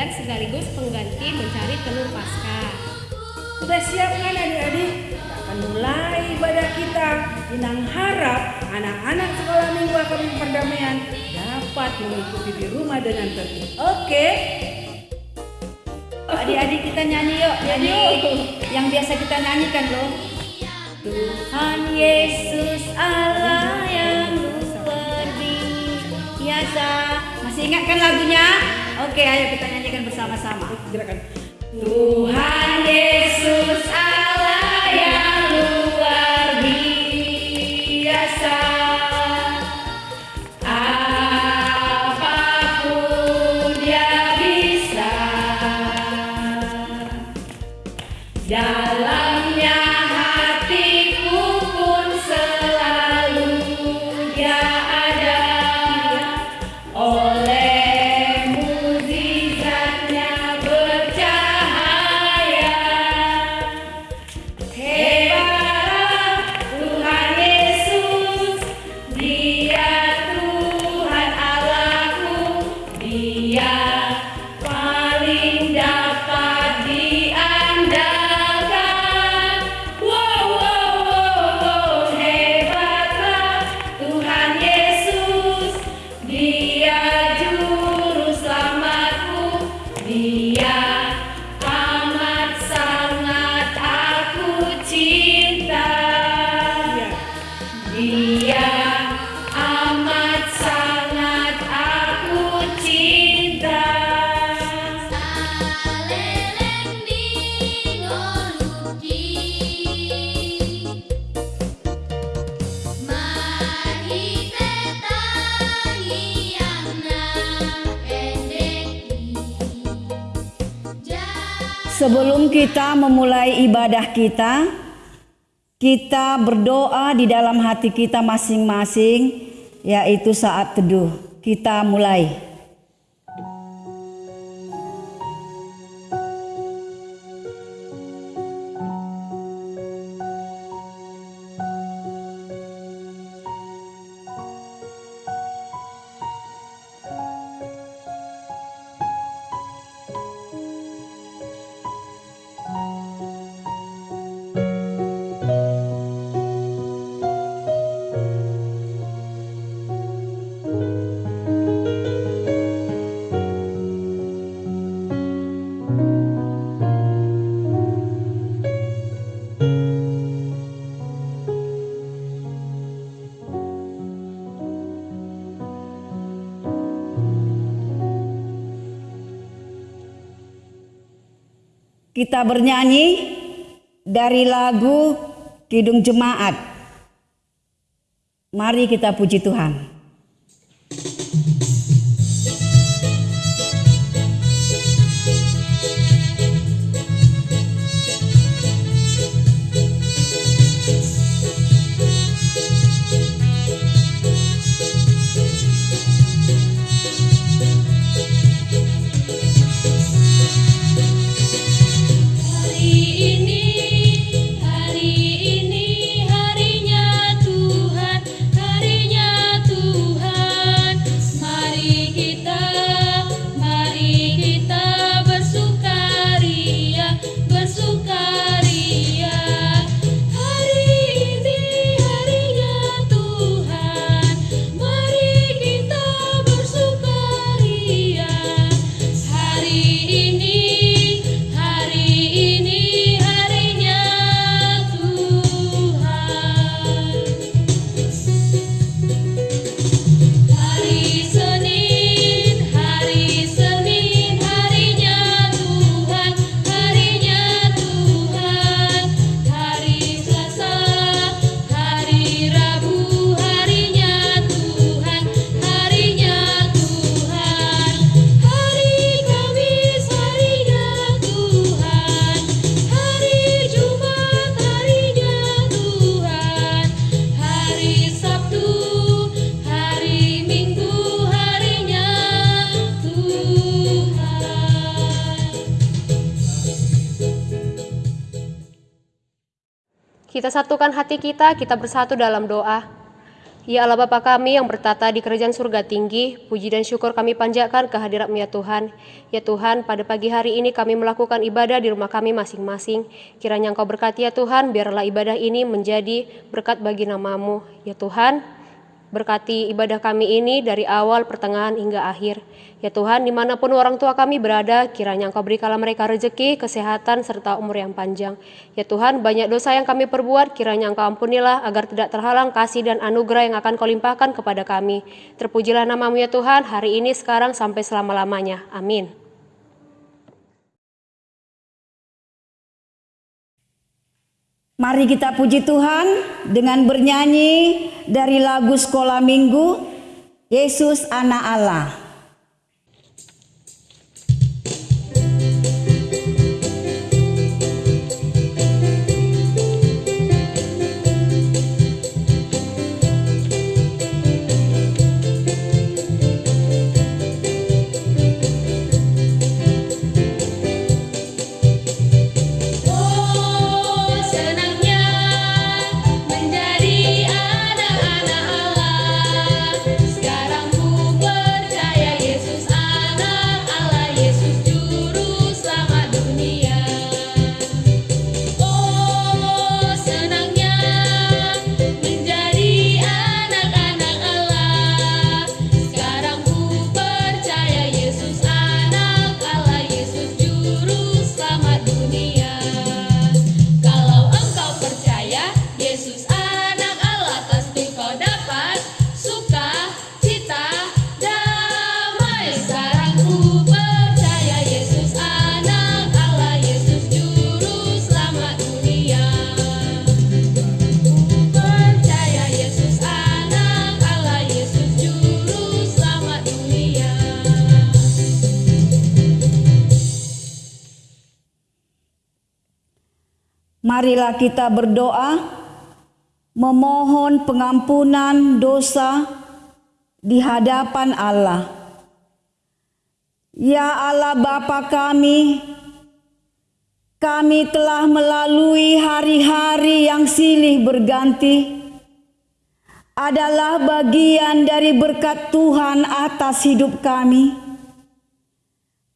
dan sekaligus pengganti mencari telur pasca. Sudah siap kan adik-adik? Kita akan mulai ibadah kita. Inang harap anak-anak sekolah minggu akademi perdamaian dapat mengikuti di rumah dengan tertib. Oke? Adik-adik kita nyanyi yuk, nyanyi yang biasa kita nyanyikan loh. Tuhan Yesus Allah yang biasa. Masih ingat kan lagunya? Oke, ayo kita nyanyikan bersama-sama. Gerakan. Tuhan Yesus Sebelum kita memulai ibadah kita, kita berdoa di dalam hati kita masing-masing, yaitu saat teduh. Kita mulai. Kita bernyanyi dari lagu Kidung Jemaat. Mari kita puji Tuhan. Satukan hati kita, kita bersatu dalam doa. Ya Allah Bapa kami yang bertata di kerajaan surga tinggi, puji dan syukur kami panjatkan kehadirat-Mu ya Tuhan. Ya Tuhan, pada pagi hari ini kami melakukan ibadah di rumah kami masing-masing. Kiranya Engkau berkati ya Tuhan, biarlah ibadah ini menjadi berkat bagi namamu. Ya Tuhan, Berkati ibadah kami ini dari awal, pertengahan, hingga akhir. Ya Tuhan, di mana pun orang tua kami berada, kiranya Engkau berikanlah mereka rezeki, kesehatan, serta umur yang panjang. Ya Tuhan, banyak dosa yang kami perbuat, kiranya Engkau ampunilah agar tidak terhalang kasih dan anugerah yang akan Kau limpahkan kepada kami. Terpujilah namamu ya Tuhan, hari ini, sekarang, sampai selama-lamanya. Amin. Mari kita puji Tuhan dengan bernyanyi dari lagu sekolah minggu Yesus anak Allah. Marilah kita berdoa memohon pengampunan dosa di hadapan Allah. Ya Allah Bapa kami, kami telah melalui hari-hari yang silih berganti adalah bagian dari berkat Tuhan atas hidup kami.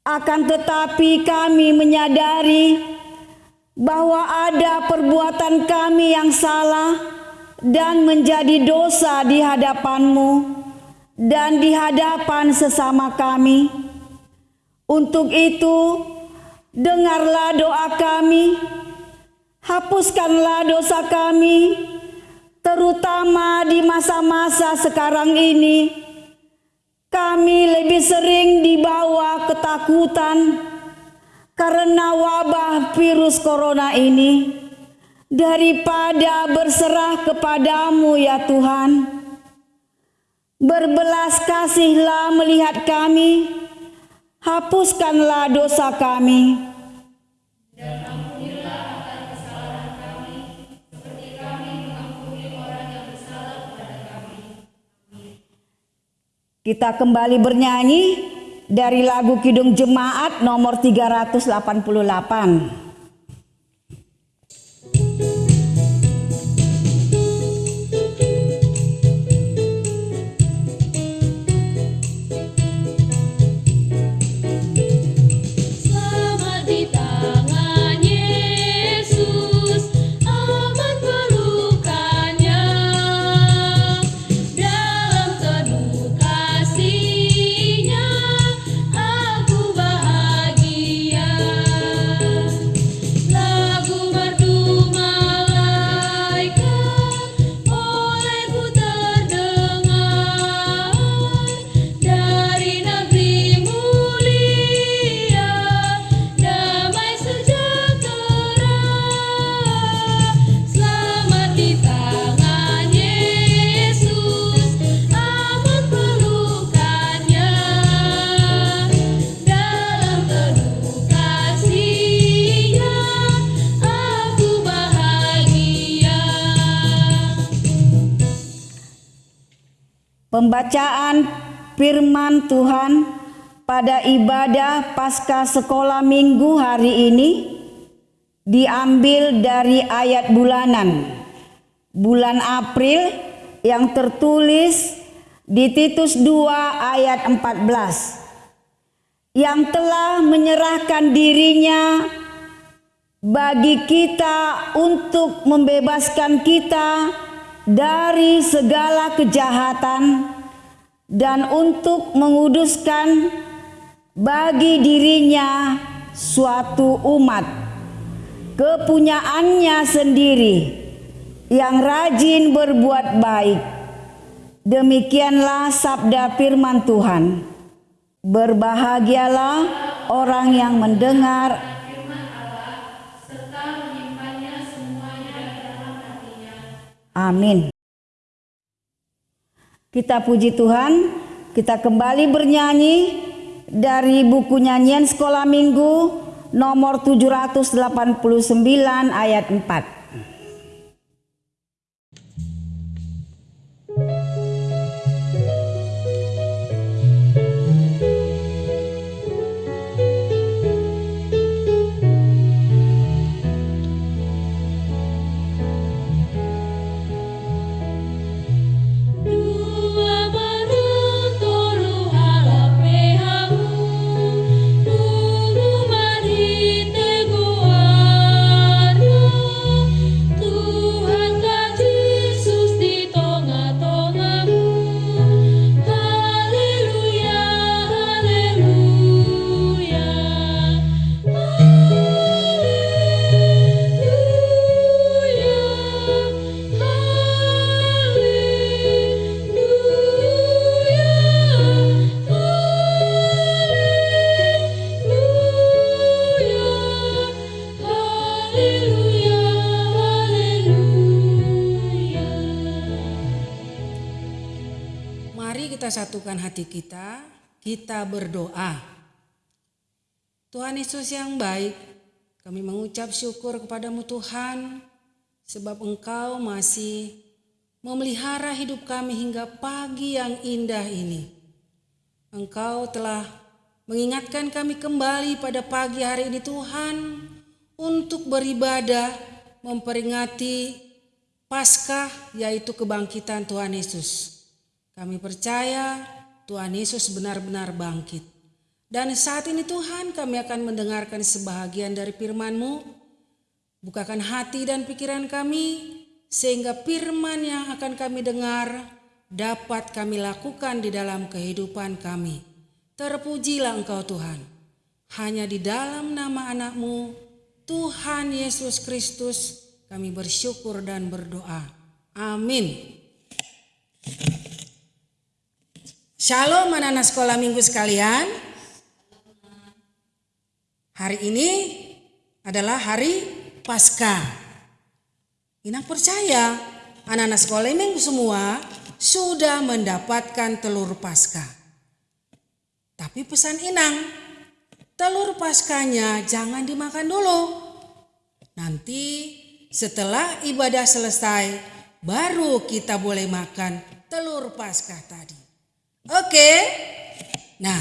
Akan tetapi kami menyadari bahwa ada perbuatan kami yang salah dan menjadi dosa di hadapan-Mu dan di hadapan sesama kami. Untuk itu, dengarlah doa kami, hapuskanlah dosa kami, terutama di masa-masa sekarang ini. Kami lebih sering dibawa ketakutan karena wabah virus corona ini daripada berserah kepadamu ya Tuhan. Berbelas kasihlah melihat kami, hapuskanlah dosa kami. Kita kembali bernyanyi dari lagu Kidung Jemaat nomor 388. Pembacaan firman Tuhan pada ibadah pasca sekolah minggu hari ini diambil dari ayat bulanan. Bulan April yang tertulis di Titus 2 ayat 14 yang telah menyerahkan dirinya bagi kita untuk membebaskan kita dari segala kejahatan dan untuk menguduskan bagi dirinya suatu umat kepunyaannya sendiri yang rajin berbuat baik. Demikianlah sabda firman Tuhan. Berbahagialah orang yang mendengar Amin. Kita puji Tuhan, kita kembali bernyanyi dari buku nyanyian sekolah minggu nomor 789 ayat 4. Hati kita, kita berdoa. Tuhan Yesus yang baik, kami mengucap syukur kepadamu Tuhan, sebab Engkau masih memelihara hidup kami hingga pagi yang indah ini. Engkau telah mengingatkan kami kembali pada pagi hari ini Tuhan, untuk beribadah, memperingati Paskah yaitu kebangkitan Tuhan Yesus. Kami percaya Tuhan Yesus benar-benar bangkit. Dan saat ini Tuhan kami akan mendengarkan sebahagian dari firman-Mu. Bukakan hati dan pikiran kami sehingga firman yang akan kami dengar dapat kami lakukan di dalam kehidupan kami. Terpujilah Engkau Tuhan. Hanya di dalam nama anak-Mu Tuhan Yesus Kristus kami bersyukur dan berdoa. Amin. Shalom anak-anak sekolah minggu sekalian. Hari ini adalah hari Paskah. Inang percaya anak-anak sekolah minggu semua sudah mendapatkan telur Paskah. Tapi pesan Inang, telur Paskahnya jangan dimakan dulu. Nanti setelah ibadah selesai baru kita boleh makan telur Paskah tadi. Oke. Nah,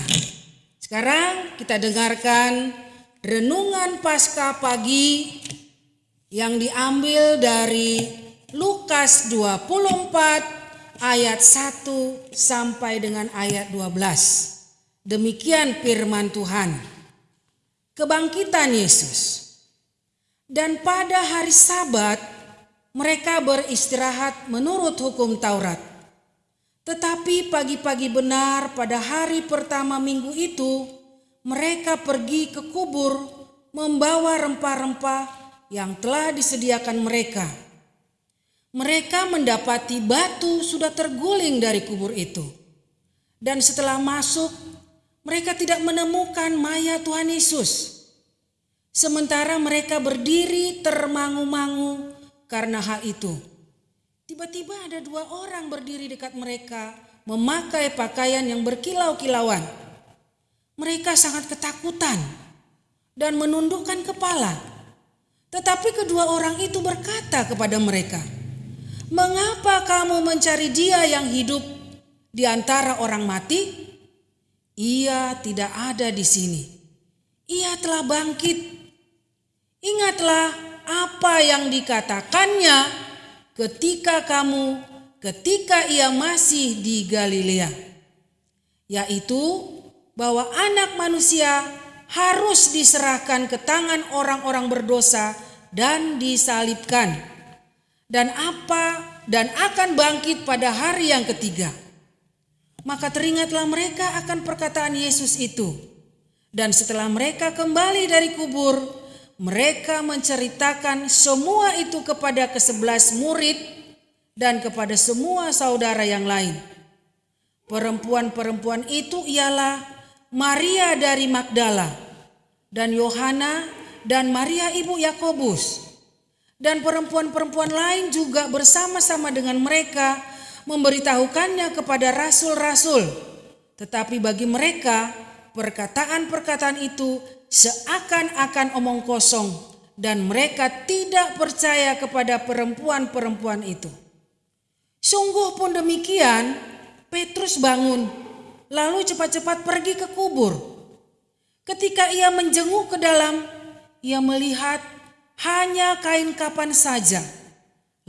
sekarang kita dengarkan renungan Paskah pagi yang diambil dari Lukas 24 ayat 1 sampai dengan ayat 12. Demikian firman Tuhan. Kebangkitan Yesus. Dan pada hari Sabat mereka beristirahat menurut hukum Taurat. Tetapi pagi-pagi benar pada hari pertama minggu itu, mereka pergi ke kubur membawa rempah-rempah yang telah disediakan mereka. Mereka mendapati batu sudah terguling dari kubur itu. Dan setelah masuk, mereka tidak menemukan mayat Tuhan Yesus. Sementara mereka berdiri termangu-mangu karena hal itu. Tiba-tiba ada dua orang berdiri dekat mereka memakai pakaian yang berkilau-kilauan. Mereka sangat ketakutan dan menundukkan kepala. Tetapi kedua orang itu berkata kepada mereka, "Mengapa kamu mencari Dia yang hidup di antara orang mati? Ia tidak ada di sini. Ia telah bangkit. Ingatlah apa yang dikatakannya ketika kamu ketika ia masih di Galilea, yaitu bahwa Anak Manusia harus diserahkan ke tangan orang-orang berdosa dan disalibkan, dan apa dan akan bangkit pada hari yang ketiga. Maka teringatlah mereka akan perkataan Yesus itu. Dan setelah mereka kembali dari kubur, mereka menceritakan semua itu kepada kesebelas murid dan kepada semua saudara yang lain. Perempuan-perempuan itu ialah Maria dari Magdala dan Yohana dan Maria ibu Yakobus. Dan perempuan-perempuan lain juga bersama-sama dengan mereka memberitahukannya kepada rasul-rasul. Tetapi bagi mereka perkataan-perkataan itu seakan-akan omong kosong dan mereka tidak percaya kepada perempuan-perempuan itu. Sungguh pun demikian, Petrus bangun lalu cepat-cepat pergi ke kubur. Ketika ia menjenguk ke dalam, ia melihat hanya kain kapan saja.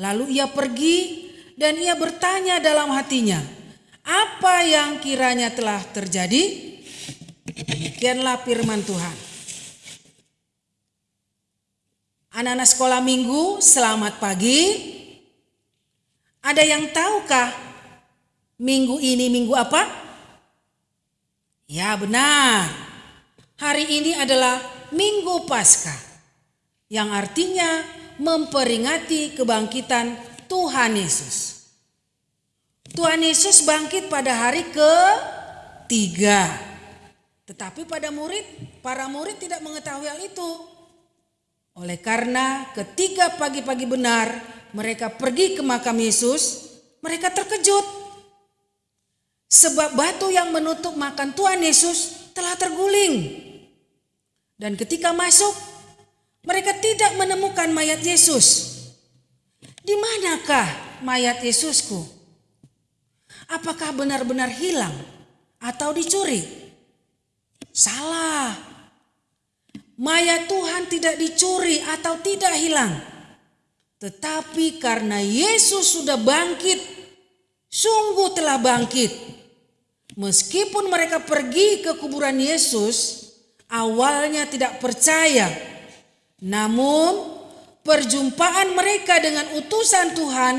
Lalu ia pergi dan ia bertanya dalam hatinya, apa yang kiranya telah terjadi? Demikianlah firman Tuhan. Anak-anak sekolah minggu, selamat pagi. Ada yang tahukah minggu ini minggu apa? Ya benar. Hari ini adalah minggu Paskah. Yang artinya memperingati kebangkitan Tuhan Yesus. Tuhan Yesus bangkit pada hari ketiga. Tetapi pada murid, para murid tidak mengetahui hal itu. Oleh karena ketika pagi-pagi benar mereka pergi ke makam Yesus, mereka terkejut. Sebab batu yang menutup makan Tuhan Yesus telah terguling. Dan ketika masuk, mereka tidak menemukan mayat Yesus. Di manakah mayat Yesusku? Apakah benar-benar hilang atau dicuri? Salah. Mayat Tuhan tidak dicuri atau tidak hilang. Tetapi karena Yesus sudah bangkit, sungguh telah bangkit. Meskipun mereka pergi ke kuburan Yesus, awalnya tidak percaya. Namun perjumpaan mereka dengan utusan Tuhan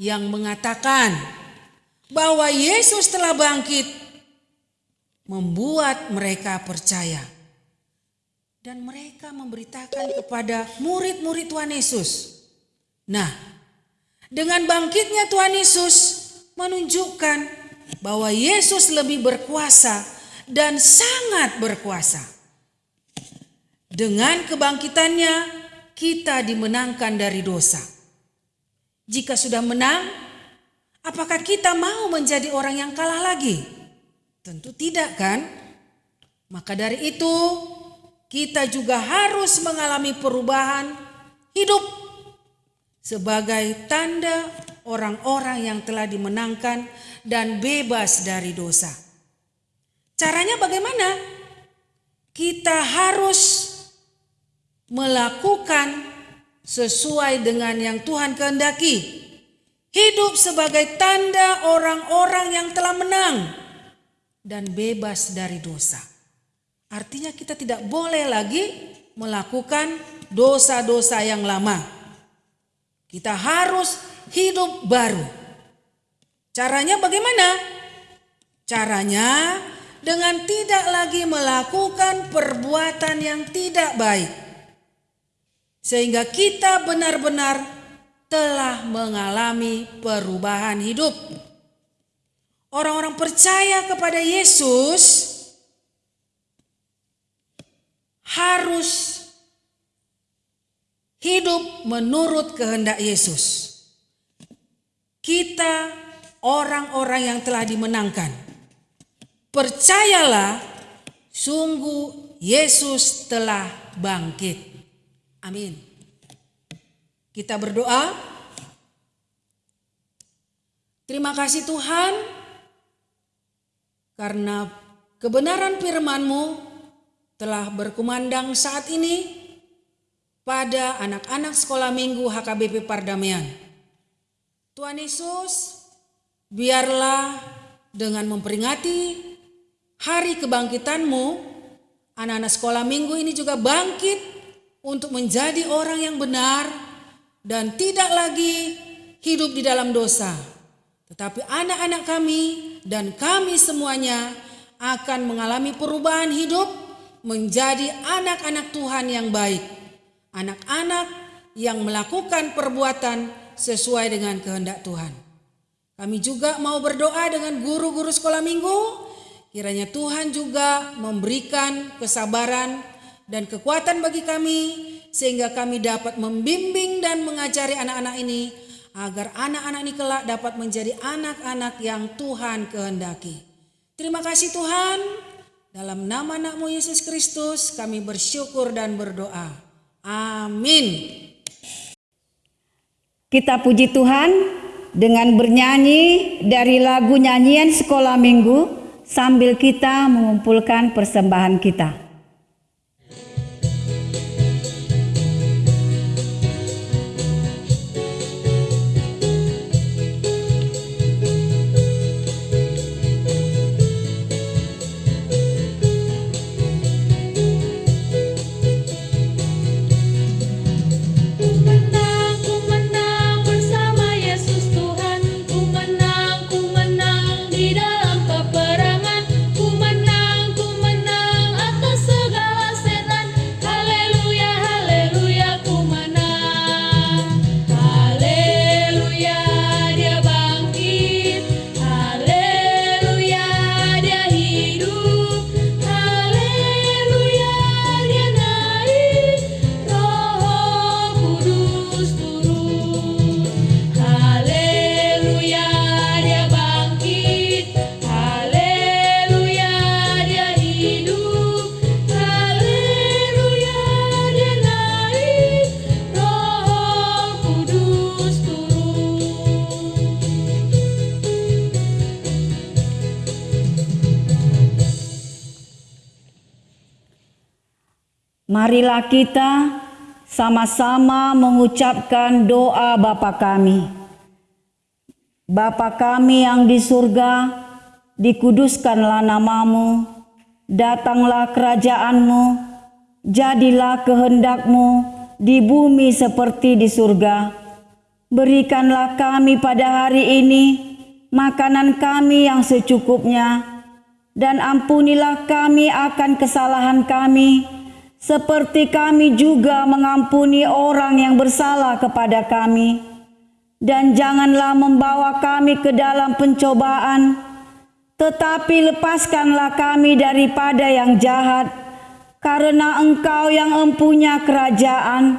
yang mengatakan bahwa Yesus telah bangkit membuat mereka percaya. Dan mereka memberitakan kepada murid-murid Tuhan Yesus. Nah, dengan bangkitnya Tuhan Yesus menunjukkan bahwa Yesus lebih berkuasa dan sangat berkuasa. Dengan kebangkitannya, kita dimenangkan dari dosa. Jika sudah menang, apakah kita mau menjadi orang yang kalah lagi? Tentu tidak, kan? Maka dari itu, kita juga harus mengalami perubahan hidup sebagai tanda orang-orang yang telah dimenangkan dan bebas dari dosa. Caranya bagaimana? Kita harus melakukan sesuai dengan yang Tuhan kehendaki. Hidup sebagai tanda orang-orang yang telah menang dan bebas dari dosa. Artinya kita tidak boleh lagi melakukan dosa-dosa yang lama. Kita harus hidup baru. Caranya bagaimana? Caranya dengan tidak lagi melakukan perbuatan yang tidak baik sehingga kita benar-benar telah mengalami perubahan hidup. Orang-orang percaya kepada Yesus harus hidup menurut kehendak Yesus. Kita orang-orang yang telah dimenangkan. Percayalah, sungguh Yesus telah bangkit. Amin. Kita berdoa. Terima kasih Tuhan karena kebenaran firman-Mu telah berkumandang saat ini pada anak-anak sekolah minggu HKBP Pardamaian. Tuhan Yesus, Biarlah dengan memperingati hari kebangkitanmu, anak-anak sekolah minggu ini juga bangkit untuk menjadi orang yang benar dan tidak lagi hidup di dalam dosa. Tetapi anak-anak kami dan kami semuanya akan mengalami perubahan hidup menjadi anak-anak Tuhan yang baik. Anak-anak yang melakukan perbuatan sesuai dengan kehendak Tuhan. Kami juga mau berdoa dengan guru-guru sekolah minggu. Kiranya Tuhan juga memberikan kesabaran dan kekuatan bagi kami sehingga kami dapat membimbing dan mengajari anak-anak ini agar anak-anak ini kelak dapat menjadi anak-anak yang Tuhan kehendaki. Terima kasih Tuhan. Dalam nama anakmu Yesus Kristus kami bersyukur dan berdoa. Amin. Kita puji Tuhan dengan bernyanyi dari lagu nyanyian sekolah minggu sambil kita mengumpulkan persembahan kita. Marilah kita sama-sama mengucapkan doa Bapa kami. Bapa kami yang di surga, dikuduskanlah namamu, datanglah kerajaanmu, jadilah kehendakmu di bumi seperti di surga. Berikanlah kami pada hari ini makanan kami yang secukupnya, dan ampunilah kami akan kesalahan kami, seperti kami juga mengampuni orang yang bersalah kepada kami. Dan janganlah membawa kami ke dalam pencobaan, tetapi lepaskanlah kami daripada yang jahat, karena Engkau yang empunya kerajaan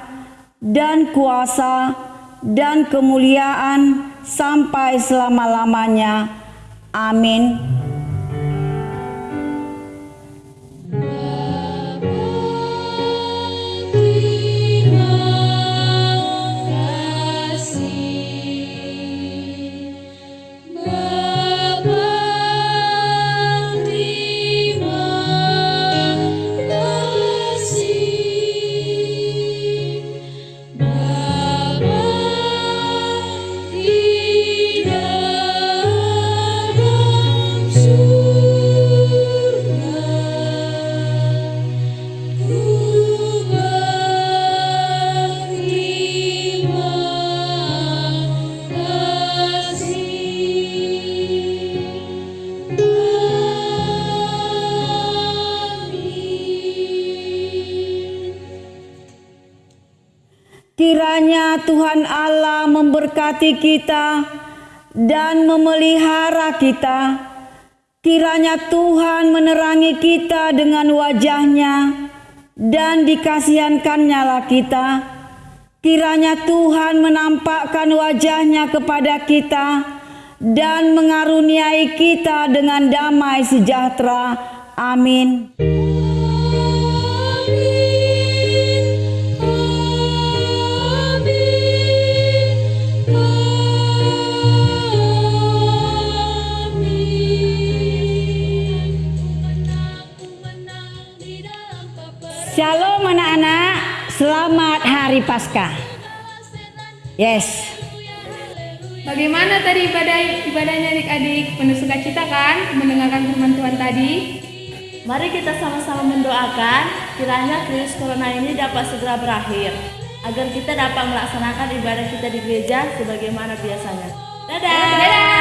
dan kuasa dan kemuliaan sampai selama-lamanya. Amin. Kiranya Tuhan Allah memberkati kita dan memelihara kita. Kiranya Tuhan menerangi kita dengan wajahnya dan dikasihankannya kita. Kiranya Tuhan menampakkan wajahnya kepada kita dan mengaruniai kita dengan damai sejahtera. Amin. Shalom anak-anak, selamat hari Paskah. Yes. Bagaimana tadi ibadah ibadahnya adik-adik? Penuh sukacita kan mendengarkan firman Tuhan tadi? Mari kita sama-sama mendoakan kiranya virus corona ini dapat segera berakhir agar kita dapat melaksanakan ibadah kita di gereja sebagaimana biasanya. Dadah. Dadah.